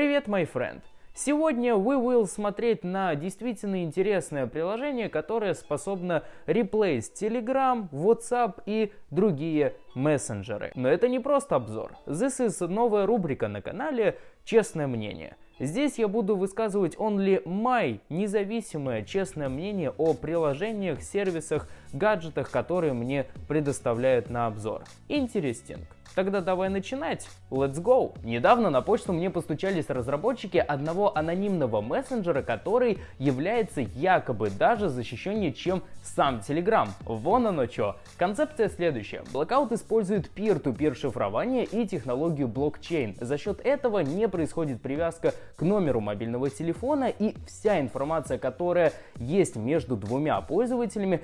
Привет, мой friend! Сегодня we will смотреть на действительно интересное приложение, которое способно реплейс Telegram, WhatsApp и другие мессенджеры. Но это не просто обзор. This is новая рубрика на канале «Честное мнение». Здесь я буду высказывать only my независимое честное мнение о приложениях, сервисах, гаджетах, которые мне предоставляют на обзор. Интересинг. Тогда давай начинать. Let's go! Недавно на почту мне постучались разработчики одного анонимного мессенджера, который является якобы даже защищеннее, чем сам Telegram. Вон оно что. Концепция следующая. Blackout использует peer-to-peer шифрование и технологию блокчейн. За счет этого не происходит привязка к номеру мобильного телефона и вся информация, которая есть между двумя пользователями,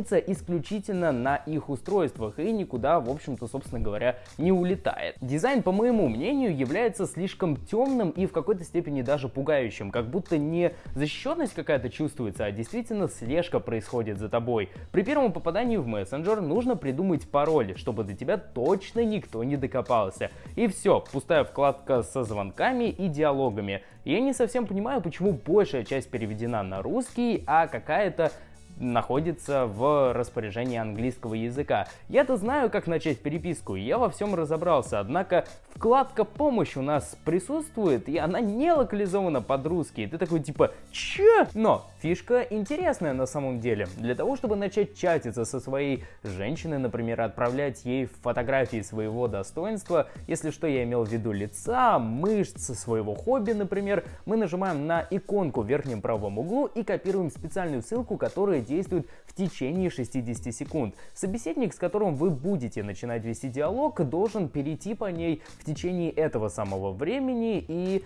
хранится исключительно на их устройствах и никуда, в общем-то, собственно говоря, не улетает. Дизайн, по моему мнению, является слишком темным и в какой-то степени даже пугающим, как будто не защищенность какая-то чувствуется, а действительно слежка происходит за тобой. При первом попадании в мессенджер нужно придумать пароль, чтобы до тебя точно никто не докопался. И все, пустая вкладка со звонками и диалогами. Я не совсем понимаю, почему большая часть переведена на русский, а какая-то находится в распоряжении английского языка. Я-то знаю, как начать переписку, я во всем разобрался, однако вкладка «Помощь» у нас присутствует, и она не локализована под русский. Ты такой типа «Чё?». Но фишка интересная на самом деле. Для того, чтобы начать чатиться со своей женщиной, например, отправлять ей фотографии своего достоинства, если что, я имел в виду лица, мышц, своего хобби, например, мы нажимаем на иконку в верхнем правом углу и копируем специальную ссылку, которая действует в течение 60 секунд. Собеседник, с которым вы будете начинать вести диалог, должен перейти по ней в течение этого самого времени и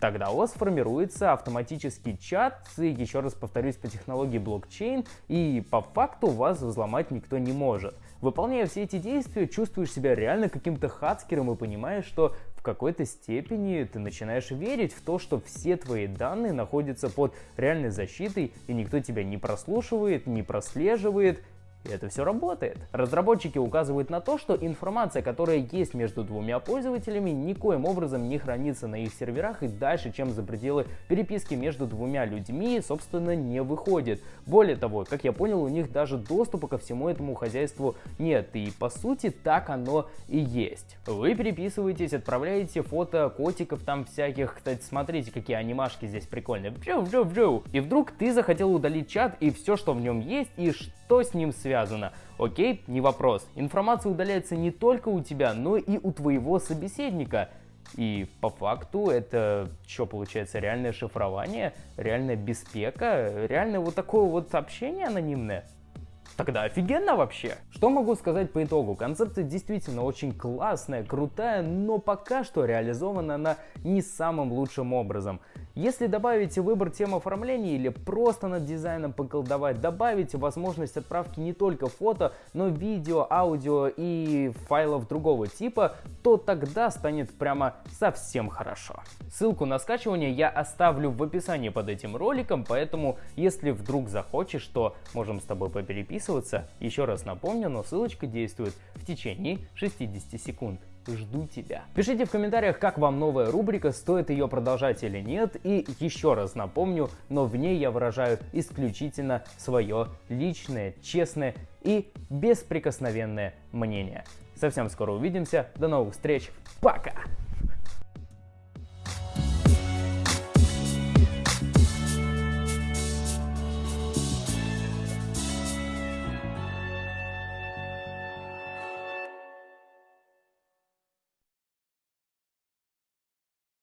Тогда у вас формируется автоматический чат, еще раз повторюсь, по технологии блокчейн, и по факту вас взломать никто не может. Выполняя все эти действия, чувствуешь себя реально каким-то хацкером и понимаешь, что в какой-то степени ты начинаешь верить в то, что все твои данные находятся под реальной защитой, и никто тебя не прослушивает, не прослеживает, и это все работает. Разработчики указывают на то, что информация, которая есть между двумя пользователями, никоим образом не хранится на их серверах и дальше, чем за пределы переписки между двумя людьми, собственно, не выходит. Более того, как я понял, у них даже доступа ко всему этому хозяйству нет, и по сути так оно и есть. Вы переписываетесь, отправляете фото котиков там всяких, кстати, смотрите, какие анимашки здесь прикольные, и вдруг ты захотел удалить чат и все, что в нем есть, и что с ним связано связано. Окей, не вопрос. Информация удаляется не только у тебя, но и у твоего собеседника. И по факту это что получается, реальное шифрование, реальная беспека, реальное вот такое вот общение анонимное? Тогда офигенно вообще. Что могу сказать по итогу? Концепция действительно очень классная, крутая, но пока что реализована она не самым лучшим образом. Если добавите выбор тем оформления или просто над дизайном поколдовать, добавите возможность отправки не только фото, но видео, аудио и файлов другого типа, то тогда станет прямо совсем хорошо. Ссылку на скачивание я оставлю в описании под этим роликом, поэтому если вдруг захочешь, то можем с тобой попереписываться. Еще раз напомню, но ссылочка действует в течение 60 секунд жду тебя. Пишите в комментариях, как вам новая рубрика, стоит ее продолжать или нет. И еще раз напомню, но в ней я выражаю исключительно свое личное, честное и бесприкосновенное мнение. Совсем скоро увидимся. До новых встреч. Пока!